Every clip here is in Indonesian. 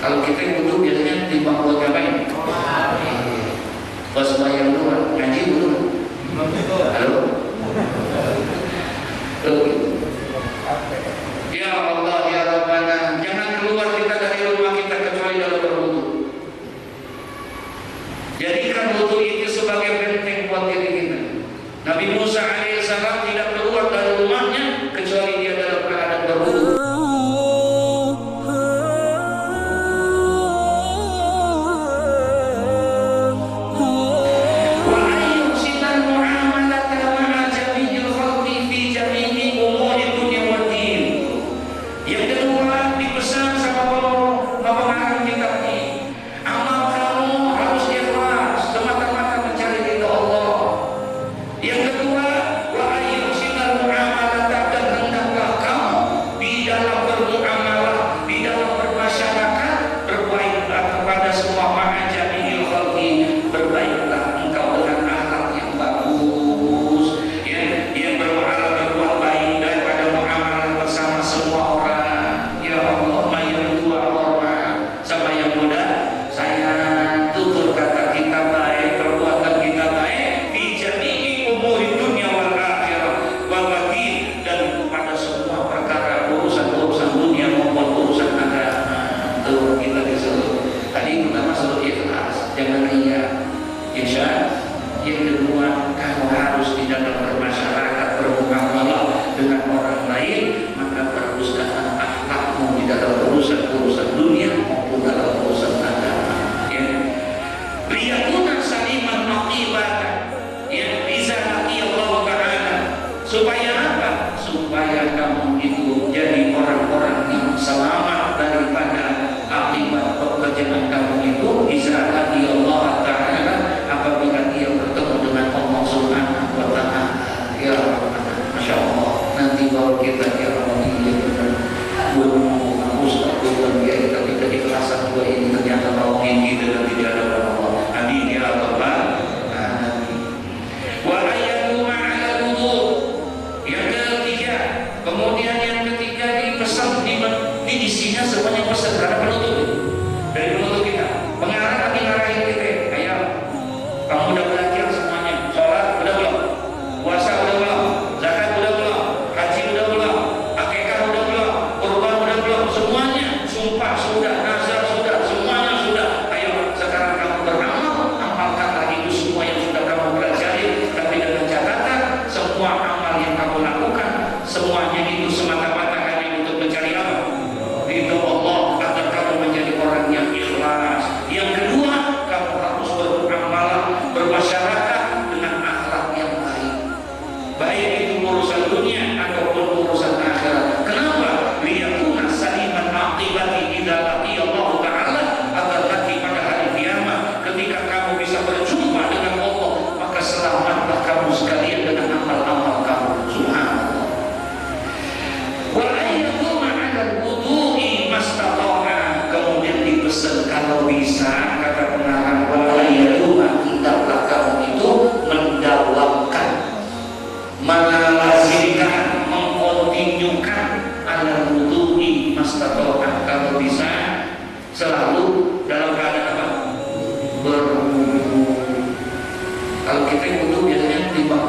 Kalau kita wudhu biasanya lima puluh ngapain? Kalau semua yang luar ngaji belum? Halo? Ya Allah supaya. semuanya itu semata-mata hanya untuk mencari apa? Ridho Allah agar kamu menjadi orang yang ikhlas. Yang kedua, kamu harus beramalan bermasyarakat dengan akhlak yang baik. Baik selalu dalam keadaan apa? Berwudu. Kalau kita yang butuh biasanya timbang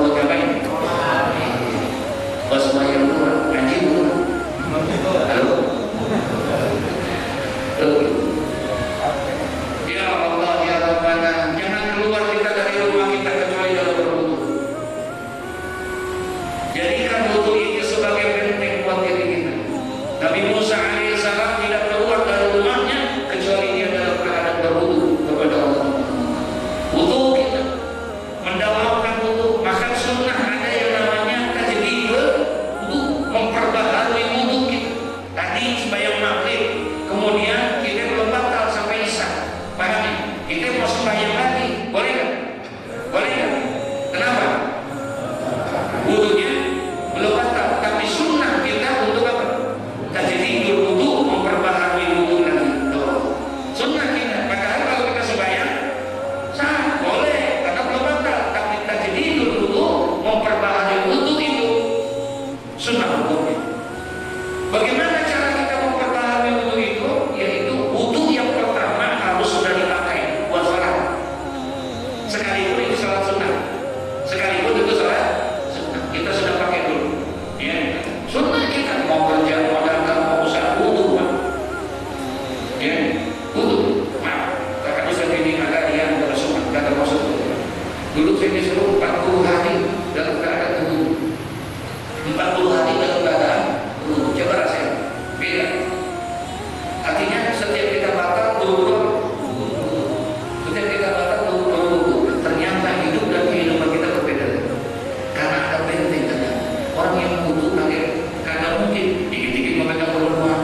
orang yang butuh nanti, kata mungkin dikit-dikit mengatakan rumah.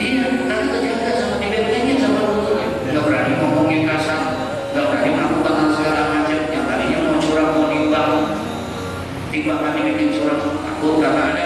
iya tapi kejaga sama dibentengin sama wudhunya Gak berani ngomongin kasar nggak berani ngaku tangan segala macam yang tadinya mau curang tiba-tiba ini surat aku karena